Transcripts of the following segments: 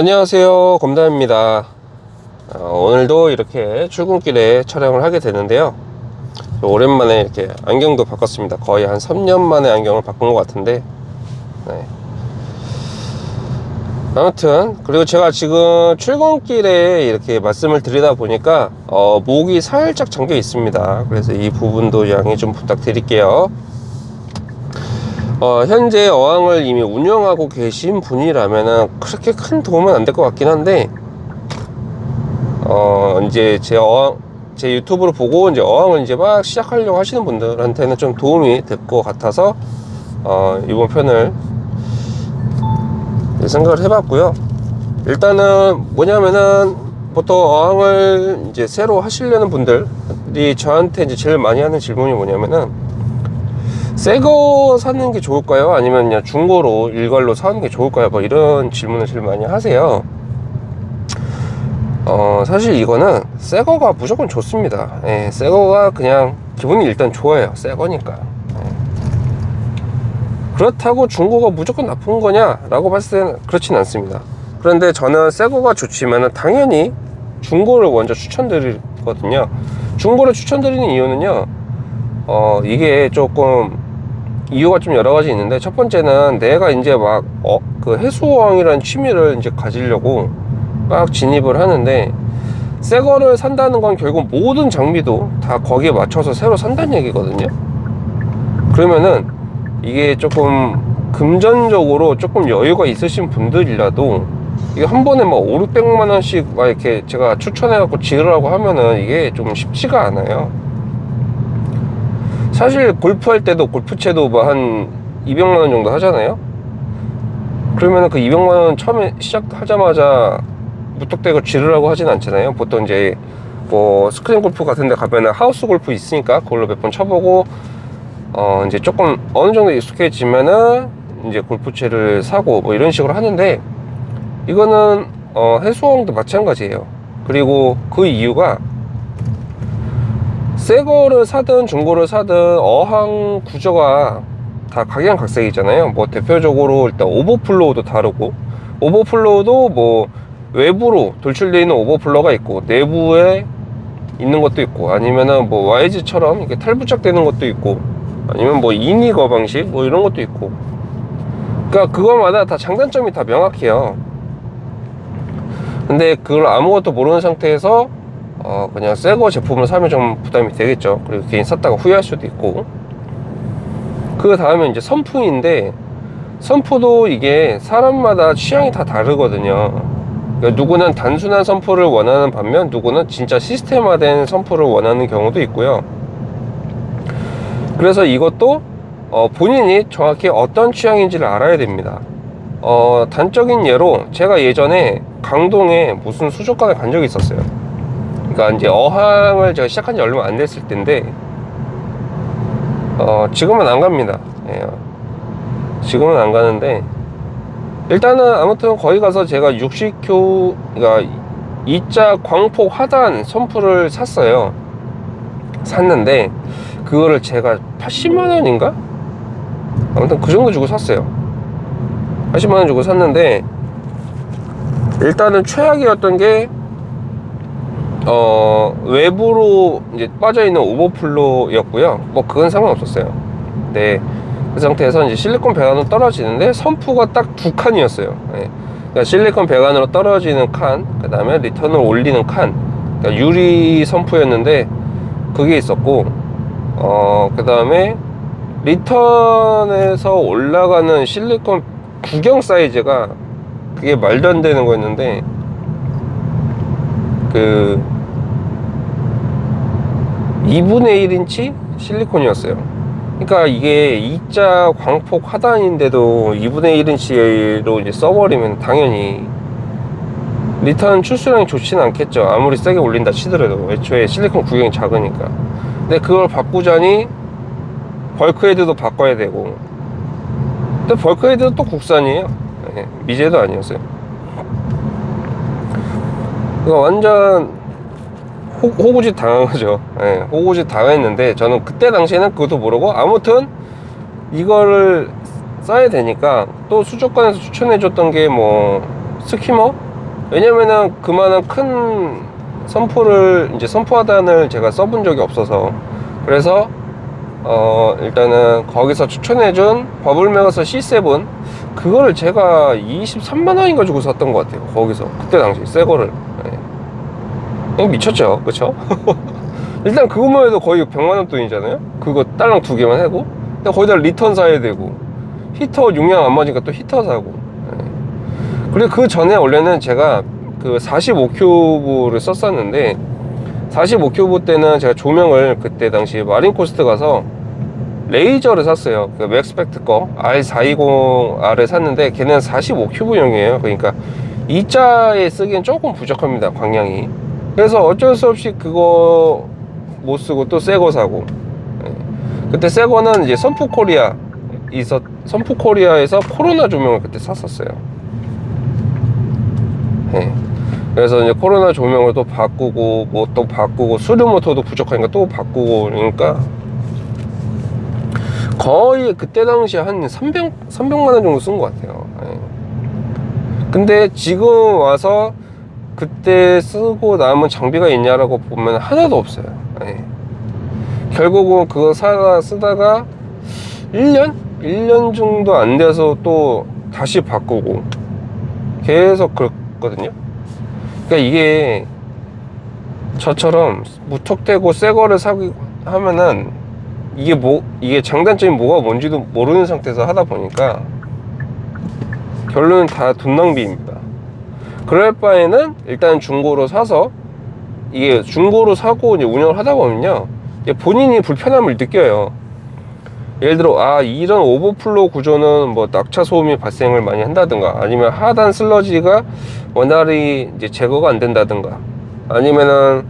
안녕하세요. 검담입니다. 어, 오늘도 이렇게 출근길에 촬영을 하게 되는데요. 오랜만에 이렇게 안경도 바꿨습니다. 거의 한 3년 만에 안경을 바꾼 것 같은데. 네. 아무튼 그리고 제가 지금 출근길에 이렇게 말씀을 드리다 보니까 어, 목이 살짝 잠겨 있습니다. 그래서 이 부분도 양해 좀 부탁드릴게요 어, 현재 어항을 이미 운영하고 계신 분이라면 그렇게 큰 도움은 안 될 것 같긴 한데 어, 이제 제 어항 제 유튜브를 보고 이제 어항을 이제 막 시작하려고 하시는 분들한테는 좀 도움이 될 것 같아서 어, 이번 편을 생각을 해봤고요. 일단은 뭐냐면은 보통 어항을 이제 새로 하시려는 분들이 저한테 이제 제일 많이 하는 질문이 뭐냐면은 새 거 사는 게 좋을까요? 아니면 그냥 중고로 일괄로 사는 게 좋을까요? 뭐 이런 질문을 제일 많이 하세요. 어, 사실 이거는 새 거가 무조건 좋습니다. 예, 새 거가 그냥 기분이 일단 좋아요. 새 거니까. 예. 그렇다고 중고가 무조건 나쁜 거냐? 라고 봤을 때는 그렇진 않습니다. 그런데 저는 새 거가 좋지만 당연히 중고를 먼저 추천드리거든요. 중고를 추천드리는 이유는요, 어, 이게 조금 이유가 좀 여러 가지 있는데 첫 번째는 내가 이제 막 어, 그 해수왕이라는 취미를 이제 가지려고 막 진입을 하는데 새 거를 산다는 건 결국 모든 장비도 다 거기에 맞춰서 새로 산다는 얘기거든요. 그러면은 이게 조금 금전적으로 조금 여유가 있으신 분들이라도 이게 한 번에 막 5, 600만 원씩 막 이렇게 제가 추천해 갖고 지으라고 하면은 이게 좀 쉽지가 않아요 사실 골프 할 때도 골프채도 뭐 한 200만 원 정도 하잖아요? 그러면은 그 200만 원 처음에 시작하자마자 무턱대고 지르라고 하진 않잖아요. 보통 이제 뭐 스크린 골프 같은 데 가면은 하우스 골프 있으니까 그걸로 몇 번 쳐보고 어 이제 조금 어느 정도 익숙해지면은 이제 골프채를 사고 뭐 이런 식으로 하는데 이거는 어 해수왕도 마찬가지예요. 그리고 그 이유가 새 거를 사든 중고를 사든 어항 구조가 다 각양각색이잖아요. 뭐 대표적으로 일단 overflow도 다르고 overflow도 뭐 외부로 돌출되어 있는 overflow가 있고 내부에 있는 것도 있고 아니면은 뭐 YG처럼 이렇게 탈부착되는 것도 있고 아니면 뭐 이니거 방식 뭐 이런 것도 있고. 그러니까 그거마다 다 장단점이 다 명확해요. 근데 그걸 아무것도 모르는 상태에서 어 그냥 새거 제품을 사면 좀 부담이 되겠죠. 그리고 괜히 샀다가 후회할 수도 있고. 그 다음에 이제 선풍인데 선풍도 이게 사람마다 취향이 다 다르거든요. 그러니까 누구는 단순한 선포를 원하는 반면 누구는 진짜 시스템화된 선포를 원하는 경우도 있고요. 그래서 이것도 어, 본인이 정확히 어떤 취향인지를 알아야 됩니다. 어, 단적인 예로 제가 예전에 강동에 무슨 수족관을 간 적이 있었어요 그러니까 이제 어항을 제가 시작한 지 얼마 안 됐을 때인데 어, 지금은 안 갑니다. 예, 지금은 안 가는데 일단은 아무튼 거기 가서 제가 60교 그러니까 2자 광폭 하단 선풀을 샀어요. 샀는데 그거를 제가 80만원인가? 아무튼 그 정도 주고 샀어요. 80만원 주고 샀는데 일단은 최악이었던 게 어, 외부로 이제 빠져있는 오버플로였고요 뭐 그건 상관없었어요 네. 그 상태에서 이제 실리콘 배관으로 떨어지는데 선프가 딱 두 칸이었어요 예. 그러니까 실리콘 배관으로 떨어지는 칸, 그 다음에 리턴을 올리는 칸 그러니까 유리 선프였는데 그게 있었고 어, 그 다음에 리턴에서 올라가는 실리콘 구경 사이즈가 그게 말도 안 되는 거였는데 그 2분의 1인치 실리콘이었어요. 그러니까 이게 2자 광폭 하단인데도 2분의 1인치로 이제 써버리면 당연히 리턴 출수량이 좋지는 않겠죠. 아무리 세게 올린다 치더라도 애초에 실리콘 구경이 작으니까. 근데 그걸 바꾸자니 bulkhead도 바꿔야 되고. 근데 bulkhead도 또 국산이에요. 네, 미제도 아니었어요. 그러니까 완전 호, 호구짓 당한 거죠. 예, 호구짓 당했는데 저는 그때 당시에는 그것도 모르고 아무튼 이거를 써야 되니까 또 수족관에서 추천해 줬던 게 뭐 skimmer? 왜냐면은 그만한 큰 sump를 이제 sump 하단을 제가 써본 적이 없어서. 그래서 어 일단은 거기서 추천해 준 Bubble Magus C7 그거를 제가 23만원인가 주고 샀던 것 같아요 거기서. 그때 당시 새 거를 네. 그냥 미쳤죠. 그쵸? 일단 그것만 해도 거의 100만원 돈이잖아요? 그거 딸랑 두 개만 근데 거기다 리턴 사야 되고. 히터 용량 안 맞으니까 또 히터 사고. 네. 그리고 그 전에 원래는 제가 그 45큐브를 썼었는데 45큐브 때는 제가 조명을 그때 당시 마린코스트 가서 Razor를 샀어요. 그 Maxspect 거. R420R을 샀는데 걔는 45큐브용이에요. 그러니까 이자에 쓰기엔 조금 부족합니다 광량이 그래서 어쩔 수 없이 그거 못 쓰고 또 새 거 사고 예. 그때 새 거는 이제 선프 코리아 있었 선프 코리아에서 코로나 조명을 그때 샀었어요 예. 그래서 이제 코로나 조명을 또 바꾸고 뭐 또 바꾸고 수류 모터도 부족하니까 또 바꾸고 그러니까 거의 그때 당시에 한 300, 300만 원 정도 쓴 것 같아요 예. 근데 지금 와서 그때 쓰고 남은 장비가 있냐라고 보면 하나도 없어요 예. 결국은 그거 사 쓰다가 1년? 1년 정도 안 돼서 또 다시 바꾸고 계속 그랬거든요 그러니까 이게 저처럼 무턱대고 새 거를 사기 하면은 이게 뭐 이게 장단점이 뭐가 뭔지도 모르는 상태에서 하다 보니까 결론은 다 돈 낭비입니다. 그럴 바에는 일단 중고로 사서 이게 중고로 사고 이제 운영을 하다 보면요 본인이 불편함을 느껴요. 예를 들어 아 이런 오버플로 구조는 뭐 낙차 소음이 발생을 많이 한다든가 아니면 하단 슬러지가 원활히 이제 제거가 안 된다든가 아니면은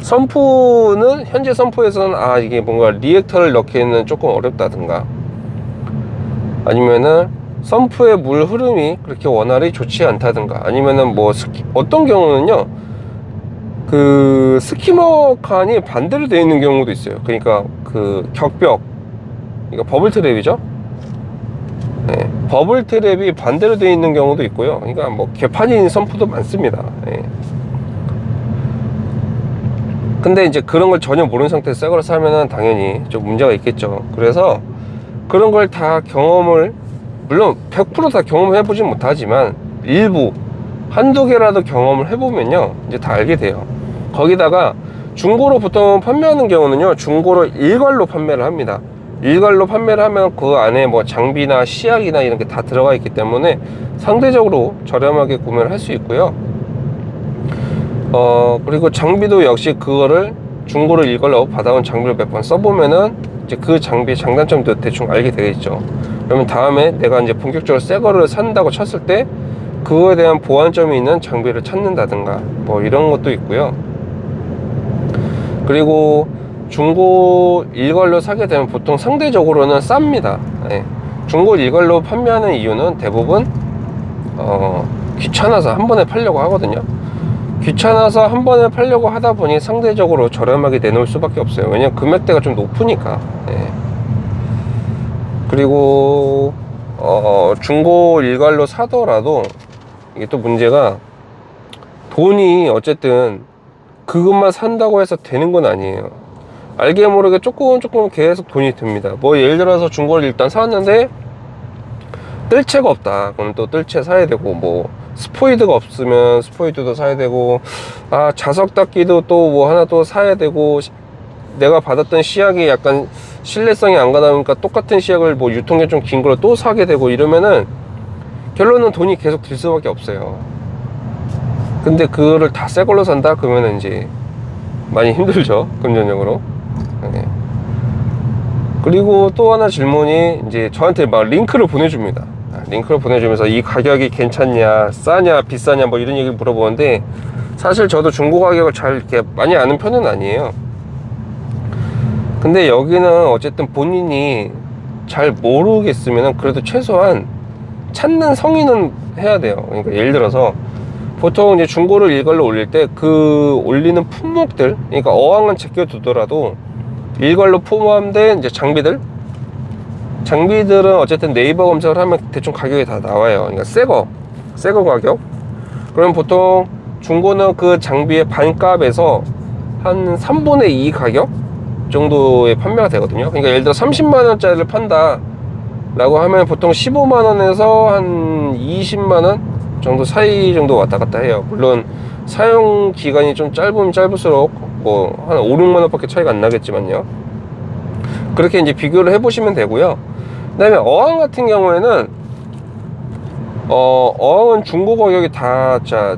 선프는 현재 선프에서는 아 이게 뭔가 리액터를 넣기에는 조금 어렵다든가 아니면은 sump의 물 흐름이 그렇게 원활히 좋지 않다든가 아니면은 뭐 스키, 어떤 경우는요 그 skimmer 칸이 반대로 되어 있는 경우도 있어요. 그러니까 그 격벽 이거 bubble trap이죠? 네, bubble trap이 반대로 되어 있는 경우도 있고요. 그러니까 뭐 개판인 sump도 많습니다. 네. 근데 이제 그런 걸 전혀 모르는 상태에서 새 거를 사면은 당연히 좀 문제가 있겠죠. 그래서 그런 걸 다 경험을 물론 100%다 경험해 보진 못하지만 일부 한두 개라도 경험을 해보면요 이제 다 알게 돼요. 거기다가 중고로 보통 판매하는 경우는요 중고로 일괄로 판매를 합니다. 일괄로 판매를 하면 그 안에 뭐 장비나 시약이나 이런 게 다 들어가 있기 때문에 상대적으로 저렴하게 구매를 할 수 있고요. 어 그리고 장비도 역시 그거를 중고로 일괄로 받아온 장비를 몇 번 써보면은 이제 그 장비의 장단점도 대충 알게 되겠죠 그러면 다음에 내가 이제 본격적으로 새 거를 산다고 쳤을 때 그거에 대한 보완점이 있는 장비를 찾는다든가 뭐 이런 것도 있고요. 그리고 중고 일괄로 사게 되면 보통 상대적으로는 쌉니다. 예. 중고 일괄로 판매하는 이유는 대부분 어, 귀찮아서 한 번에 팔려고 하거든요. 귀찮아서 한 번에 팔려고 하다 보니 상대적으로 저렴하게 내놓을 수밖에 없어요. 왜냐면 금액대가 좀 높으니까. 예. 그리고 어, 중고 일괄로 사더라도 이게 또 문제가 돈이 어쨌든 그것만 산다고 해서 되는 건 아니에요. 알게 모르게 조금 조금 계속 돈이 듭니다. 뭐 예를 들어서 중고를 일단 사왔는데 뜰채가 없다. 그럼 또 뜰채 사야 되고 뭐 스포이드가 없으면 스포이드도 사야 되고 아 자석 닦기도 또 뭐 하나 또 사야 되고 내가 받았던 시약이 약간 신뢰성이 안 가다 보니까 똑같은 시약을 뭐 유통기한 좀 긴걸또 사게 되고 이러면은 결론은 돈이 계속 들 수밖에 없어요. 근데 그거를 다 새 걸로 산다? 그러면 이제 많이 힘들죠 금전적으로. 네. 그리고 또 하나 질문이 이제 저한테 막 링크를 보내줍니다. 아, 링크를 보내주면서 이 가격이 괜찮냐 싸냐 비싸냐 뭐 이런 얘기를 물어보는데 사실 저도 중고 가격을 잘 이렇게 많이 아는 편은 아니에요 근데 여기는 어쨌든 본인이 잘 모르겠으면 그래도 최소한 찾는 성인은 해야 돼요. 그러니까 예를 들어서 보통 이제 중고를 일괄로 올릴 때 그 올리는 품목들 그러니까 어항은 제껴두더라도 일괄로 포함된 이제 장비들 장비들은 어쨌든 네이버 검색을 하면 대충 가격이 다 나와요. 그러니까 새거 새거 가격. 그럼 보통 중고는 그 장비의 반값에서 한 3분의 2 가격 정도에 판매가 되거든요. 그러니까 예를 들어 30만원짜리를 판다 라고 하면 보통 15만원에서 한 20만원 정도 사이 정도 왔다 갔다 해요. 물론 사용 기간이 좀 짧으면 짧을수록 뭐 한 5, 6만원 밖에 차이가 안 나겠지만요. 그렇게 이제 비교를 해 보시면 되고요. 그 다음에 어항 같은 경우에는 어, 어항은 중고 가격이 다 자,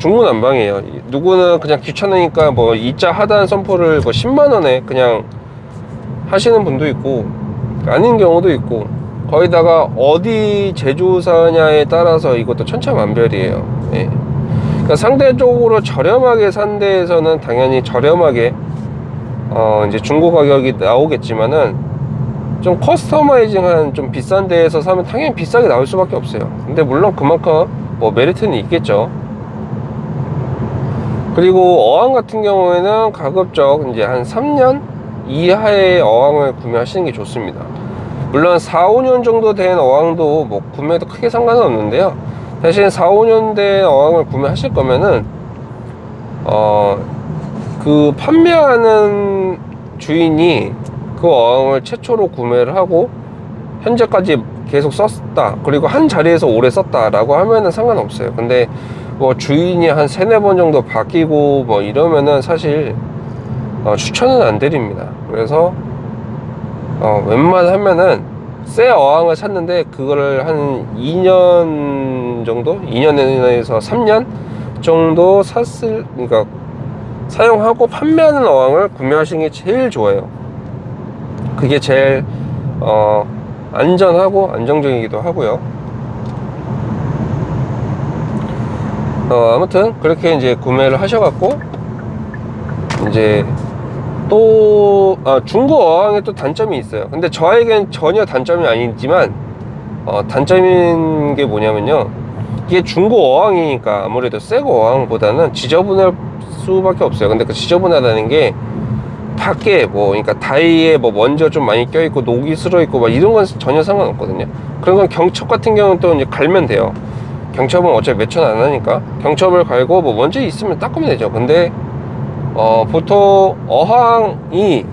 중구난방이에요. 누구는 그냥 귀찮으니까 뭐 2자 하단 선포를 뭐 10만원에 그냥 하시는 분도 있고 아닌 경우도 있고 거기다가 어디 제조사냐에 따라서 이것도 천차만별이에요. 예. 그러니까 상대적으로 저렴하게 산 데에서는 당연히 저렴하게 어 이제 중고 가격이 나오겠지만은 좀 커스터마이징한 좀 비싼 데에서 사면 당연히 비싸게 나올 수밖에 없어요. 근데 물론 그만큼 뭐 메리트는 있겠죠 그리고 어항 같은 경우에는 가급적 이제 한 3년 이하의 어항을 구매하시는 게 좋습니다. 물론 4, 5년 정도 된 어항도 뭐 구매도 크게 상관은 없는데요. 대신 4, 5년 된 어항을 구매하실 거면은 어 그 판매하는 주인이 그 어항을 최초로 구매를 하고 현재까지 계속 썼다. 그리고 한 자리에서 오래 썼다 라고 하면은 상관없어요. 근데 뭐 주인이 한 세네 번 정도 바뀌고 뭐 이러면은 사실 어, 추천은 안 드립니다. 그래서 어, 웬만하면은 새 어항을 샀는데 그거를 한 2년 정도? 2년에서 3년 정도 샀을 그러니까 사용하고 판매하는 어항을 구매하시는 게 제일 좋아요. 그게 제일 어, 안전하고 안정적이기도 하고요 어, 아무튼 그렇게 이제 구매를 하셔갖고 이제 또 아, 중고 어항에 또 단점이 있어요. 근데 저에겐 전혀 단점이 아니지만 어, 단점인 게 뭐냐면요. 이게 중고 어항이니까 아무래도 새고 어항보다는 지저분할 수밖에 없어요. 근데 그 지저분하다는 게 밖에 뭐 그러니까 다이에 뭐 먼저 좀 많이 껴있고 녹이 슬어있고 막 이런 건 전혀 상관없거든요. 그런 건 경첩 같은 경우는 또 이제 갈면 돼요 경첩은 어차피 몇천 안 하니까 경첩을 갈고 뭐 먼저 있으면 닦으면 되죠. 근데 어 보통 어항이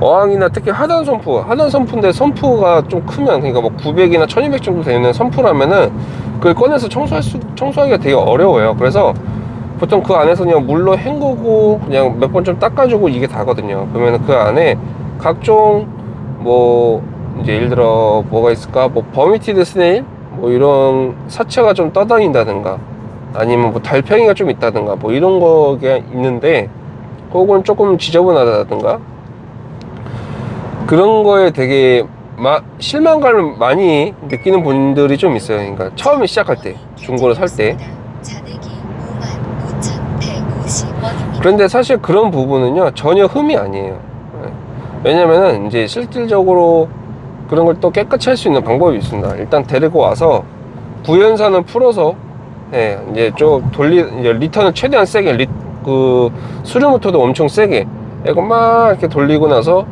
어항이나 특히 하단 sump 하단 sump인데 sump가 좀 크면 그러니까 뭐 900이나 1200 정도 되는 sump라면은 그걸 꺼내서 청소할 수 청소하기가 되게 어려워요. 그래서 보통 그 안에서 그냥 물로 헹구고 그냥 몇 번 좀 닦아주고 이게 다거든요. 그러면 그 안에 각종 뭐 이제 예를 들어 뭐가 있을까? 뭐 vermetid snail 뭐 이런 사체가 좀 떠다닌다든가 아니면 뭐 달팽이가 좀 있다든가 뭐 이런 거가 있는데 혹은 조금 지저분하다든가 그런 거에 되게 마, 실망감을 많이 느끼는 분들이 좀 있어요. 그러니까 처음에 시작할 때 중고를 살 때. 그런데 사실 그런 부분은요 전혀 흠이 아니에요. 네. 왜냐면은 이제 실질적으로 그런 걸 또 깨끗이 할 수 있는 방법이 있습니다. 일단 데리고 와서 부연산을 풀어서 예, 이제 좀 돌리 이제 return을 최대한 세게 리, 그 수류 모터도 엄청 세게 이거 막 이렇게 돌리고 나서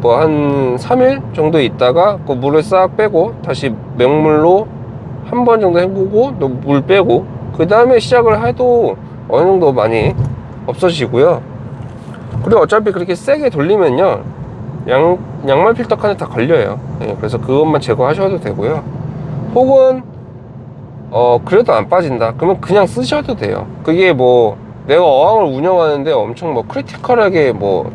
뭐 한 3일 정도 있다가 그 물을 싹 빼고 다시 맹물로 한 번 정도 헹구고 또 물 빼고 그 다음에 시작을 해도 어느 정도 많이 없어지고요. 그리고 어차피 그렇게 세게 돌리면요 양, 양말 필터 칸에 다 걸려요. 예, 그래서 그것만 제거하셔도 되고요. 혹은 어 그래도 안 빠진다. 그러면 그냥 쓰셔도 돼요. 그게 뭐 내가 어항을 운영하는데 엄청 뭐 크리티컬하게 뭐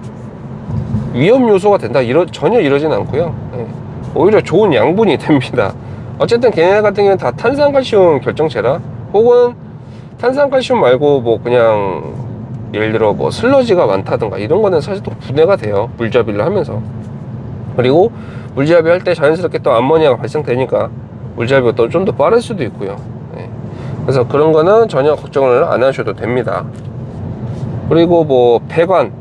위험 요소가 된다. 이러, 전혀 이러진 않고요. 예, 오히려 좋은 양분이 됩니다. 어쨌든 걔네 같은 경우는 다 탄산칼슘 결정체라. 혹은 탄산칼슘 말고 뭐 그냥 예를 들어 뭐 슬러지가 많다든가 이런 거는 사실 또 분해가 돼요. 물잡이를 하면서. 그리고 물잡이 할 때 자연스럽게 또 암모니아가 발생되니까 물잡이가 또 좀 더 빠를 수도 있고요. 네. 그래서 그런 거는 전혀 걱정을 안 하셔도 됩니다. 그리고 뭐 배관.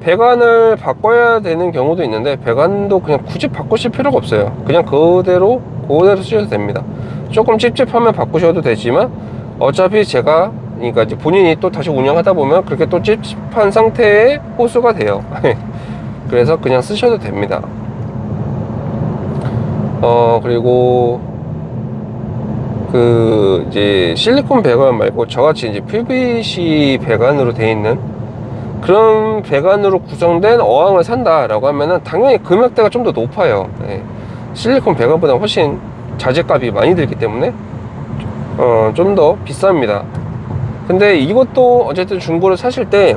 배관을 바꿔야 되는 경우도 있는데 배관도 그냥 굳이 바꾸실 필요가 없어요. 그냥 그대로 그대로 쓰셔도 됩니다. 조금 찝찝하면 바꾸셔도 되지만 어차피 제가 그러니까 이제 본인이 또 다시 운영하다 보면 그렇게 또 찝찝한 상태의 호수가 돼요 그래서 그냥 쓰셔도 됩니다 어 그리고 그 이제 실리콘 배관 말고 저같이 이제 PVC 배관으로 되어 있는 그런 배관으로 구성된 어항을 산다 라고 하면은 당연히 금액대가 좀 더 높아요. 예. 실리콘 배관보다 훨씬 자재값이 많이 들기 때문에 어, 좀 더 비쌉니다. 근데 이것도 어쨌든 중고를 사실 때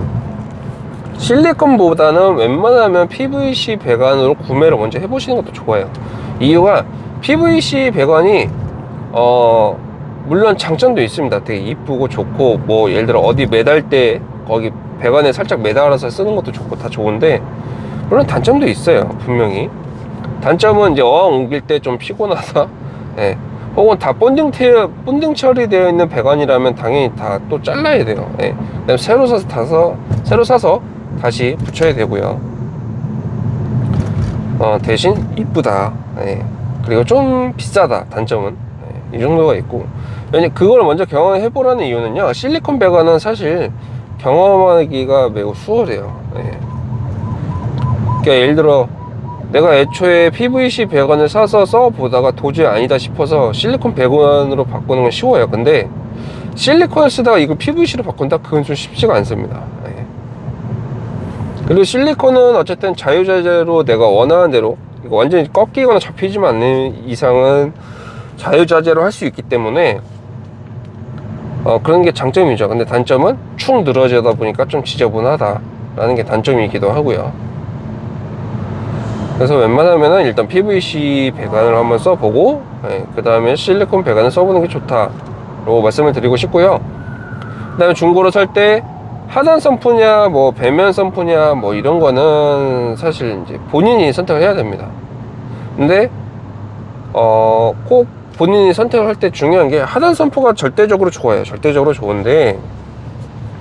실리콘보다는 웬만하면 PVC 배관으로 구매를 먼저 해보시는 것도 좋아요. 이유가 PVC 배관이 어 물론 장점도 있습니다. 되게 이쁘고 좋고 뭐 예를 들어 어디 매달 때 거기 배관에 살짝 매달아서 쓰는 것도 좋고 다 좋은데 물론 단점도 있어요. 분명히 단점은 이제 어항 옮길 때 좀 피곤하다. 예. 혹은 다 본딩 태 본딩 처리되어 있는 배관이라면 당연히 다 또 잘라야 돼요. 예. 그다음에 새로 사서 타서 새로 사서 다시 붙여야 되고요. 어, 대신 이쁘다. 예. 그리고 좀 비싸다. 단점은 예. 이 정도가 있고. 왜냐 그걸 먼저 경험해 보라는 이유는요. 실리콘 배관은 사실 경험하기가 매우 수월해요. 예. 그러니까 예를 들어 내가 애초에 PVC 배관을 사서 써보다가 도저히 아니다 싶어서 실리콘 배관으로 바꾸는 건 쉬워요. 근데 실리콘을 쓰다가 이거 PVC로 바꾼다? 그건 좀 쉽지가 않습니다. 예. 그리고 실리콘은 어쨌든 자유자재로 내가 원하는 대로 완전히 꺾이거나 잡히지만 않는 이상은 자유자재로 할 수 있기 때문에 어, 그런 게 장점이죠. 근데 단점은 축 늘어지다 보니까 좀 지저분하다 라는 게 단점이기도 하고요. 그래서 웬만하면은 일단 PVC 배관을 한번 써보고 그 다음에 실리콘 배관을 써보는 게 좋다라고 말씀을 드리고 싶고요. 그 다음에 중고로 살 때 하단 선프냐 뭐 배면 선프냐 뭐 이런 거는 사실 이제 본인이 선택을 해야 됩니다. 근데 어 꼭 본인이 선택을 할 때 중요한 게 하단 선프가 절대적으로 좋아요. 절대적으로 좋은데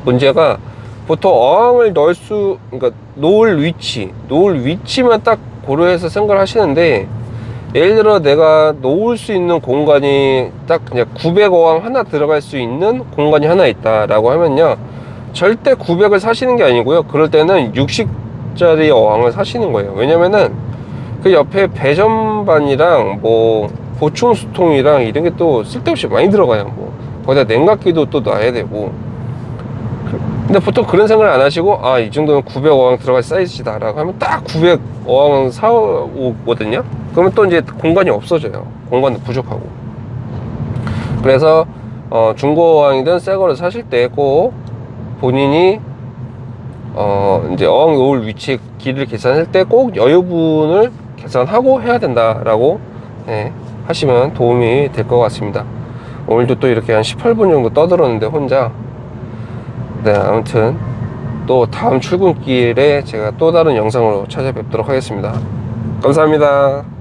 문제가 보통 어항을 넣을 수 그러니까 놓을 위치 놓을 위치만 딱 고려해서 생각을 하시는데 예를 들어 내가 놓을 수 있는 공간이 딱 그냥 900어항 하나 들어갈 수 있는 공간이 하나 있다 라고 하면요. 절대 900을 사시는 게 아니고요. 그럴 때는 60짜리 어항을 사시는 거예요. 왜냐면은 그 옆에 배전반이랑 뭐 보충 수통이랑 이런 게 또 쓸데없이 많이 들어가요. 뭐. 거기다 냉각기도 또 놔야 되고 근데 보통 그런 생각을 안 하시고 아 이 정도면 900어항 들어갈 사이즈다 라고 하면 딱 900어항 사오거든요? 그러면 또 이제 공간이 없어져요. 공간도 부족하고. 그래서 어, 중고 어항이든 새 거를 사실 때 꼭 본인이 어, 이제 어항 놓을 위치 길이를 계산할 때 꼭 여유분을 계산하고 해야 된다라고 예, 하시면 도움이 될 것 같습니다. 오늘도 또 이렇게 한 18분 정도 떠들었는데 혼자 네 아무튼 또 다음 출근길에 제가 또 다른 영상으로 찾아뵙도록 하겠습니다. 감사합니다